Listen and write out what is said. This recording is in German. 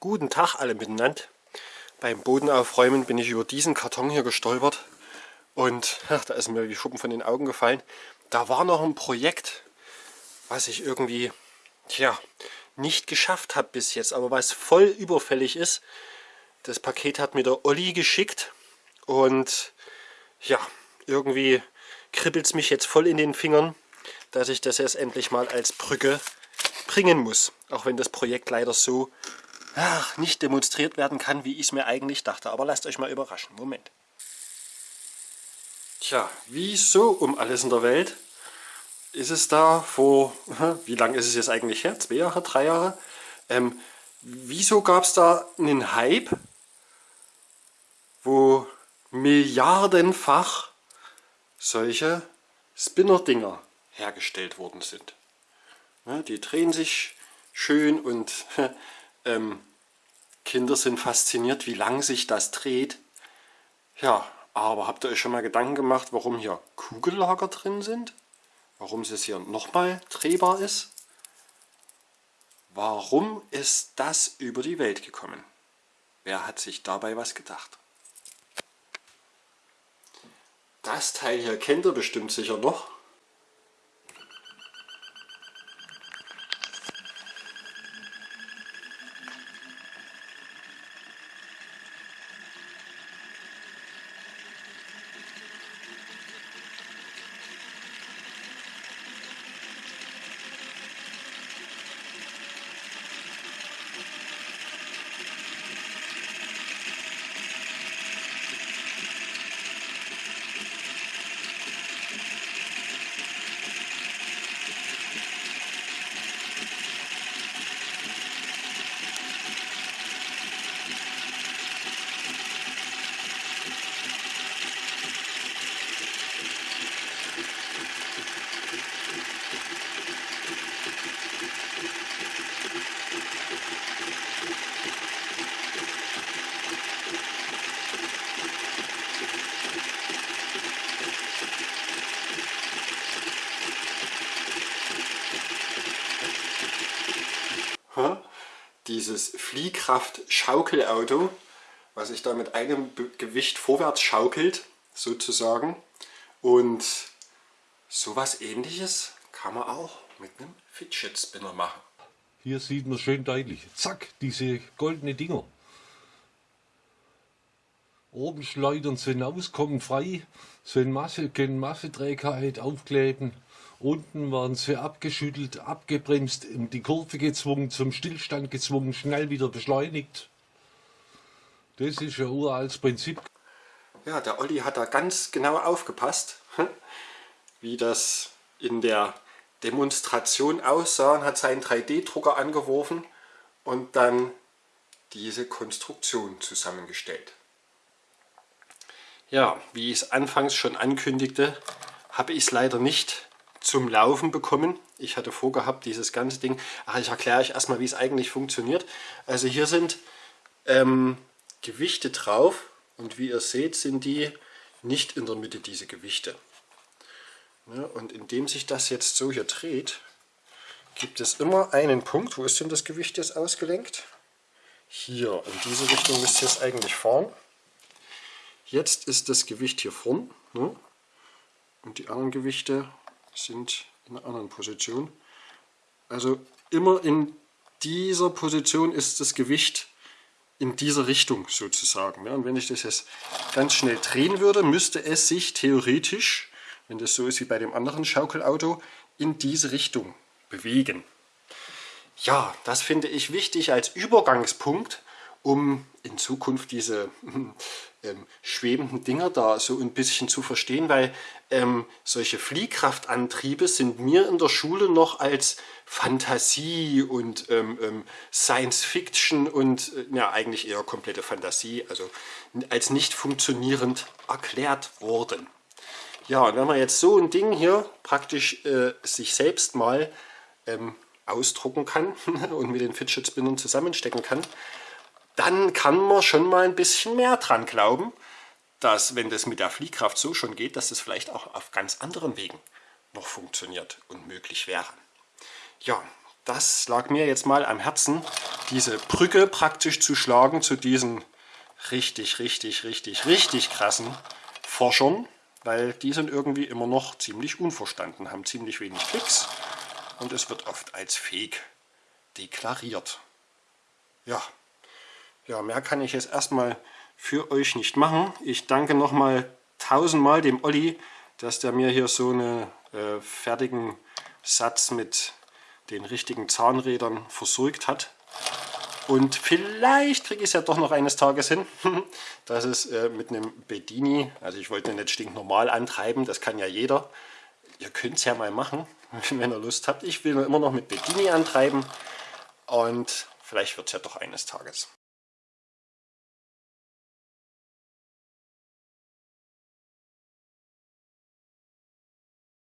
Guten Tag alle miteinander. Beim Bodenaufräumen bin ich über diesen Karton hier gestolpert und ach, da ist mir wie Schuppen von den Augen gefallen. Da war noch ein Projekt, was ich irgendwie tja, nicht geschafft habe bis jetzt, aber was voll überfällig ist. Das Paket hat mir der Olli geschickt und ja, irgendwie kribbelt es mich jetzt voll in den Fingern, dass ich das jetzt endlich mal als Brücke bringen muss. Auch wenn das Projekt leider so ach, nicht demonstriert werden kann, wie ich es mir eigentlich dachte. Aber lasst euch mal überraschen. Moment. Tja, wieso um alles in der Welt ist es da vor, wie lange ist es jetzt eigentlich her? Zwei Jahre, drei Jahre? Ähm, wieso gab es da einen Hype, wo milliardenfach solche Spinner-Dinger hergestellt worden sind? Ja, die drehen sich schön und ähm, Kinder sind fasziniert, wie lang sich das dreht. Ja, aber habt ihr euch schon mal Gedanken gemacht, warum hier Kugellager drin sind? Warum es hier nochmal drehbar ist? Warum ist das über die Welt gekommen? Wer hat sich dabei was gedacht? Das Teil hier kennt ihr bestimmt sicher noch. Dieses Fliehkraft-Schaukelauto, was sich da mit einem Gewicht vorwärts schaukelt, sozusagen. Und sowas ähnliches kann man auch mit einem Fidget Spinner machen. Hier sieht man schön deutlich. Zack, diese goldene Dinger. Oben schleudern sie hinaus, kommen frei, sollen Masse, können Masseträgheit aufkleben Unten waren sie abgeschüttelt, abgebremst, in die Kurve gezwungen, zum Stillstand gezwungen, schnell wieder beschleunigt. Das ist ja uraltes Prinzip. Ja, der Olli hat da ganz genau aufgepasst, wie das in der Demonstration aussah und hat seinen 3D-Drucker angeworfen und dann diese Konstruktion zusammengestellt. Ja, wie ich es anfangs schon ankündigte, habe ich es leider nicht zum Laufen bekommen. Ich hatte vorgehabt, dieses ganze Ding, ach, ich erkläre euch erstmal, wie es eigentlich funktioniert. Also hier sind ähm, Gewichte drauf und wie ihr seht, sind die nicht in der Mitte, diese Gewichte. Ja, und indem sich das jetzt so hier dreht, gibt es immer einen Punkt. Wo ist denn das Gewicht jetzt ausgelenkt? Hier, in diese Richtung müsst ihr es eigentlich fahren. Jetzt ist das Gewicht hier vorn ne? und die anderen Gewichte sind in einer anderen Position. Also immer in dieser Position ist das Gewicht in dieser Richtung sozusagen. und wenn ich das jetzt ganz schnell drehen würde, müsste es sich theoretisch, wenn das so ist wie bei dem anderen Schaukelauto, in diese Richtung bewegen. Ja, das finde ich wichtig als Übergangspunkt, um in Zukunft diese ähm, schwebenden Dinger da so ein bisschen zu verstehen, weil ähm, solche Fliehkraftantriebe sind mir in der Schule noch als Fantasie und ähm, ähm, Science Fiction und äh, ja eigentlich eher komplette Fantasie, also als nicht funktionierend erklärt worden. Ja, und wenn man jetzt so ein Ding hier praktisch äh, sich selbst mal ähm, ausdrucken kann und mit den Fidget Spinnern zusammenstecken kann, dann kann man schon mal ein bisschen mehr dran glauben, dass wenn das mit der Fliehkraft so schon geht, dass das vielleicht auch auf ganz anderen Wegen noch funktioniert und möglich wäre. Ja, das lag mir jetzt mal am Herzen, diese Brücke praktisch zu schlagen zu diesen richtig, richtig, richtig, richtig krassen Forschern, weil die sind irgendwie immer noch ziemlich unverstanden, haben ziemlich wenig Klicks und es wird oft als Fake deklariert. Ja, ja mehr kann ich jetzt erstmal für euch nicht machen. Ich danke nochmal tausendmal dem Olli, dass der mir hier so einen äh, fertigen Satz mit den richtigen Zahnrädern versorgt hat. Und vielleicht kriege ich es ja doch noch eines Tages hin, dass es äh, mit einem Bedini, also ich wollte nicht stinknormal antreiben, das kann ja jeder. Ihr könnt es ja mal machen, wenn ihr Lust habt. Ich will immer noch mit Bedini antreiben und vielleicht wird es ja doch eines Tages.